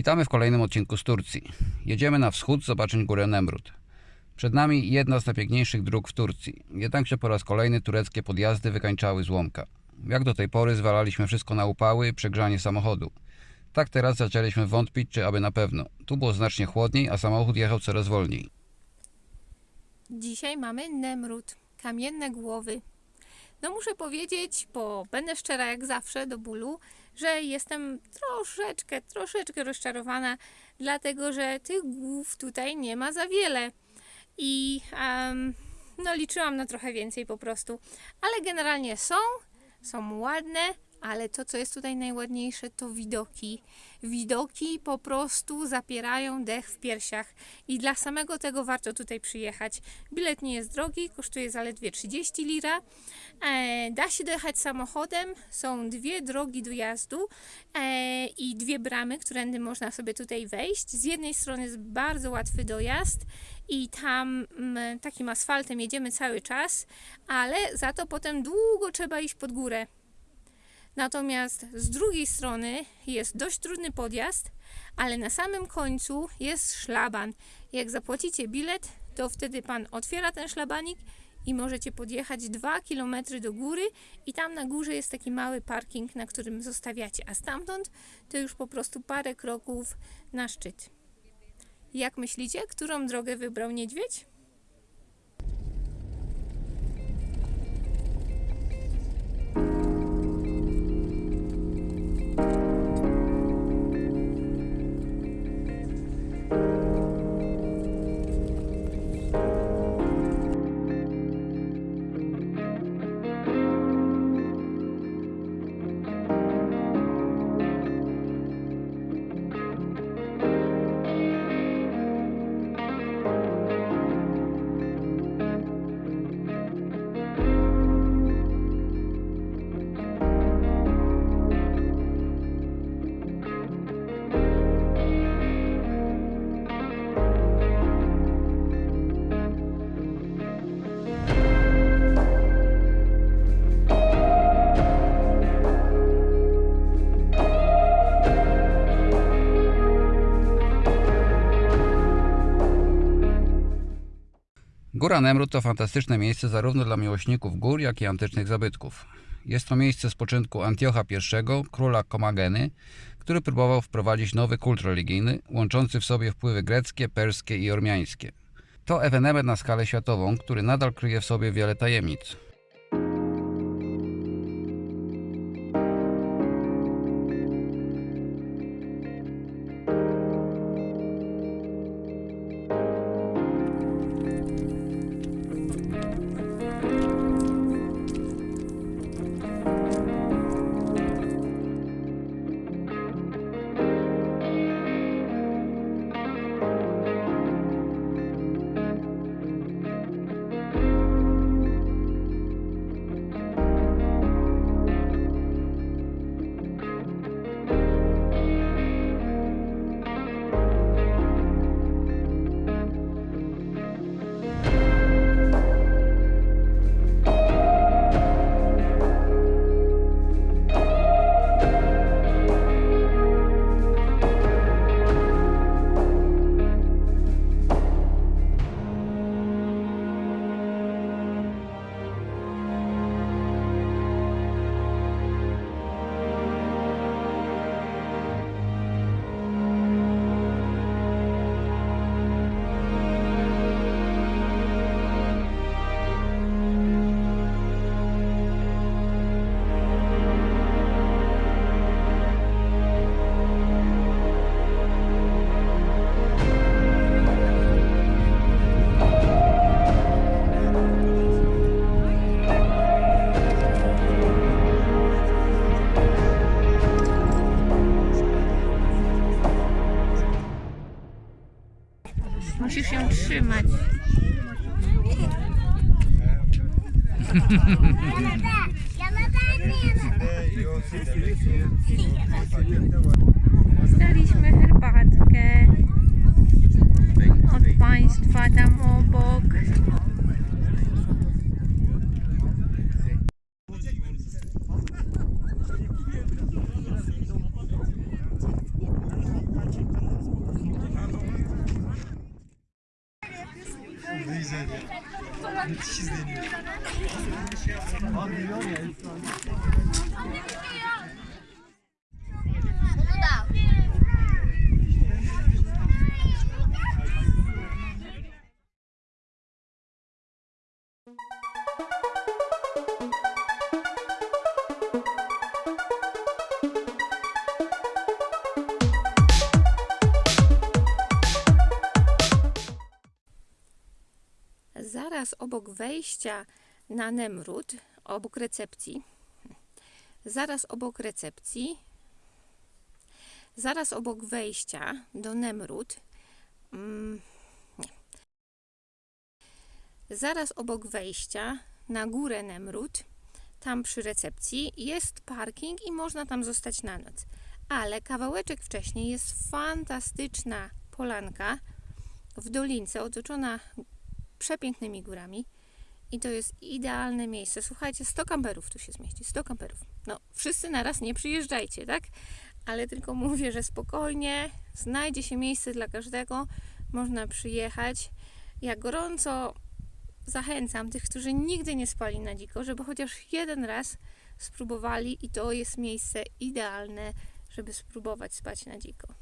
Witamy w kolejnym odcinku z Turcji. Jedziemy na wschód zobaczyć górę Nemrut. Przed nami jedna z najpiękniejszych dróg w Turcji. Jednakże po raz kolejny tureckie podjazdy wykańczały złomka. Jak do tej pory zwalaliśmy wszystko na upały i przegrzanie samochodu. Tak teraz zaczęliśmy wątpić, czy aby na pewno. Tu było znacznie chłodniej, a samochód jechał coraz wolniej. Dzisiaj mamy Nemrut, kamienne głowy. No muszę powiedzieć, bo będę szczera jak zawsze do bólu, że jestem troszeczkę, troszeczkę rozczarowana, dlatego że tych głów tutaj nie ma za wiele. I em, no liczyłam na trochę więcej po prostu. Ale generalnie są, są ładne, ale to, co jest tutaj najładniejsze, to widoki. Widoki po prostu zapierają dech w piersiach i dla samego tego warto tutaj przyjechać. Bilet nie jest drogi, kosztuje zaledwie 30 lira. E, da się dojechać samochodem, są dwie drogi dojazdu e, i dwie bramy, którędy można sobie tutaj wejść. Z jednej strony jest bardzo łatwy dojazd i tam mm, takim asfaltem jedziemy cały czas, ale za to potem długo trzeba iść pod górę. Natomiast z drugiej strony jest dość trudny podjazd, ale na samym końcu jest szlaban. Jak zapłacicie bilet, to wtedy pan otwiera ten szlabanik i możecie podjechać 2 km do góry i tam na górze jest taki mały parking, na którym zostawiacie, a stamtąd to już po prostu parę kroków na szczyt. Jak myślicie, którą drogę wybrał niedźwiedź? Góra Nemrut to fantastyczne miejsce zarówno dla miłośników gór, jak i antycznych zabytków. Jest to miejsce spoczynku Antiocha I, króla Komageny, który próbował wprowadzić nowy kult religijny, łączący w sobie wpływy greckie, perskie i ormiańskie. To ewenement na skalę światową, który nadal kryje w sobie wiele tajemnic. Musisz ją trzymać. Dostaliśmy herbatkę od państwa tam obok. müthiş izleniyor. Abi diyor ya. Thank you. Zaraz obok wejścia na Nemrut, obok recepcji, zaraz obok recepcji, zaraz obok wejścia do Nemrut, mm, zaraz obok wejścia na górę Nemrut, tam przy recepcji jest parking i można tam zostać na noc. Ale kawałeczek wcześniej jest fantastyczna polanka w dolince otoczona przepięknymi górami i to jest idealne miejsce. Słuchajcie, 100 kamperów tu się zmieści, 100 kamperów. No, wszyscy naraz nie przyjeżdżajcie, tak? Ale tylko mówię, że spokojnie znajdzie się miejsce dla każdego, można przyjechać. Ja gorąco zachęcam tych, którzy nigdy nie spali na dziko, żeby chociaż jeden raz spróbowali i to jest miejsce idealne, żeby spróbować spać na dziko.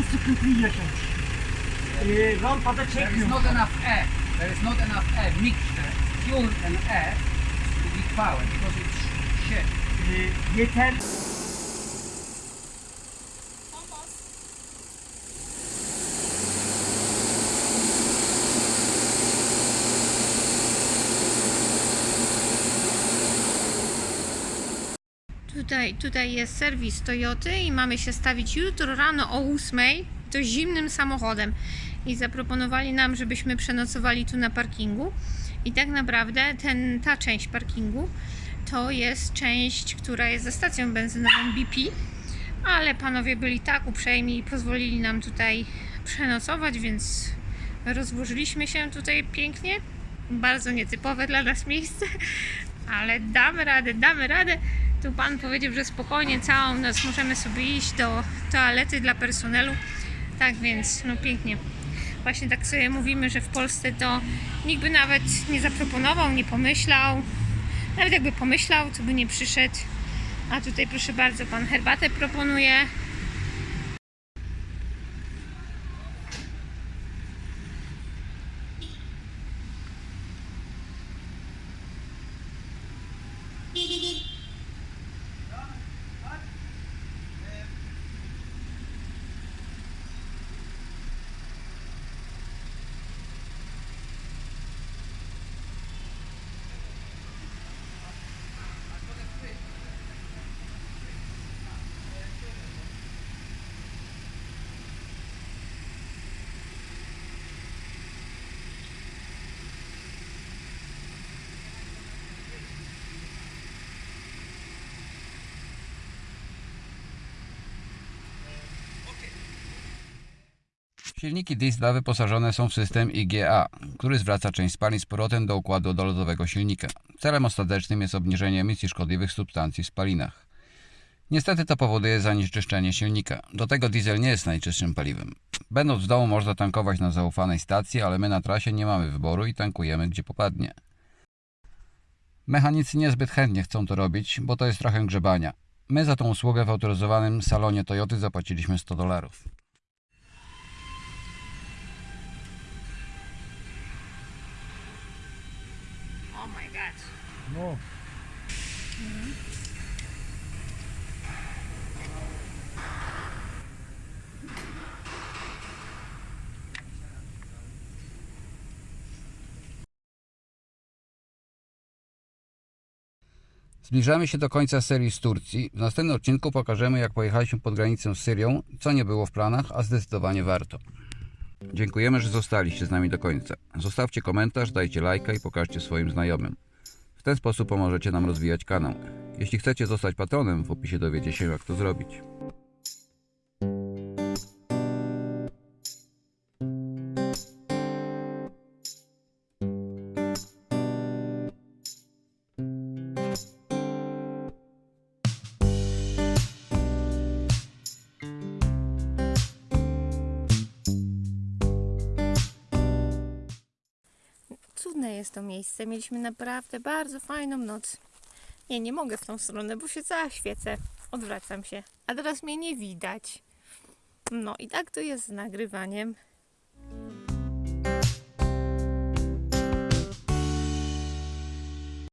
Bu sıkıntıyı yaşamış. Ee, rampada There is not enough air. There is not enough air mixture, uh, fuel and air to be powered because it's shit. Yeter. Tutaj, tutaj jest serwis Toyoty i mamy się stawić jutro rano o 8 to zimnym samochodem. I zaproponowali nam, żebyśmy przenocowali tu na parkingu. I tak naprawdę ten, ta część parkingu to jest część, która jest za stacją benzynową BP. Ale panowie byli tak uprzejmi i pozwolili nam tutaj przenocować, więc rozłożyliśmy się tutaj pięknie. Bardzo nietypowe dla nas miejsce, ale damy radę, damy radę. Tu pan powiedział, że spokojnie całą noc możemy sobie iść do toalety dla personelu. Tak więc, no pięknie. Właśnie tak sobie mówimy, że w Polsce to nikt by nawet nie zaproponował, nie pomyślał. Nawet jakby pomyślał, to by nie przyszedł. A tutaj proszę bardzo, pan herbatę proponuje. Silniki diesla wyposażone są w system IGA, który zwraca część spalin z powrotem do układu dolotowego silnika. Celem ostatecznym jest obniżenie emisji szkodliwych substancji w spalinach. Niestety to powoduje zanieczyszczenie silnika. Do tego diesel nie jest najczystszym paliwem. Będąc w domu można tankować na zaufanej stacji, ale my na trasie nie mamy wyboru i tankujemy gdzie popadnie. Mechanicy niezbyt chętnie chcą to robić, bo to jest trochę grzebania. My za tą usługę w autoryzowanym salonie Toyoty zapłaciliśmy 100 dolarów. No. Zbliżamy się do końca serii z Turcji. W następnym odcinku pokażemy, jak pojechaliśmy pod granicę z Syrią, co nie było w planach, a zdecydowanie warto. Dziękujemy, że zostaliście z nami do końca. Zostawcie komentarz, dajcie lajka i pokażcie swoim znajomym. W ten sposób pomożecie nam rozwijać kanał. Jeśli chcecie zostać patronem, w opisie dowiecie się, jak to zrobić. Cudne jest to miejsce. Mieliśmy naprawdę bardzo fajną noc. Nie, nie mogę w tą stronę, bo się cała świecę. Odwracam się. A teraz mnie nie widać. No i tak to jest z nagrywaniem.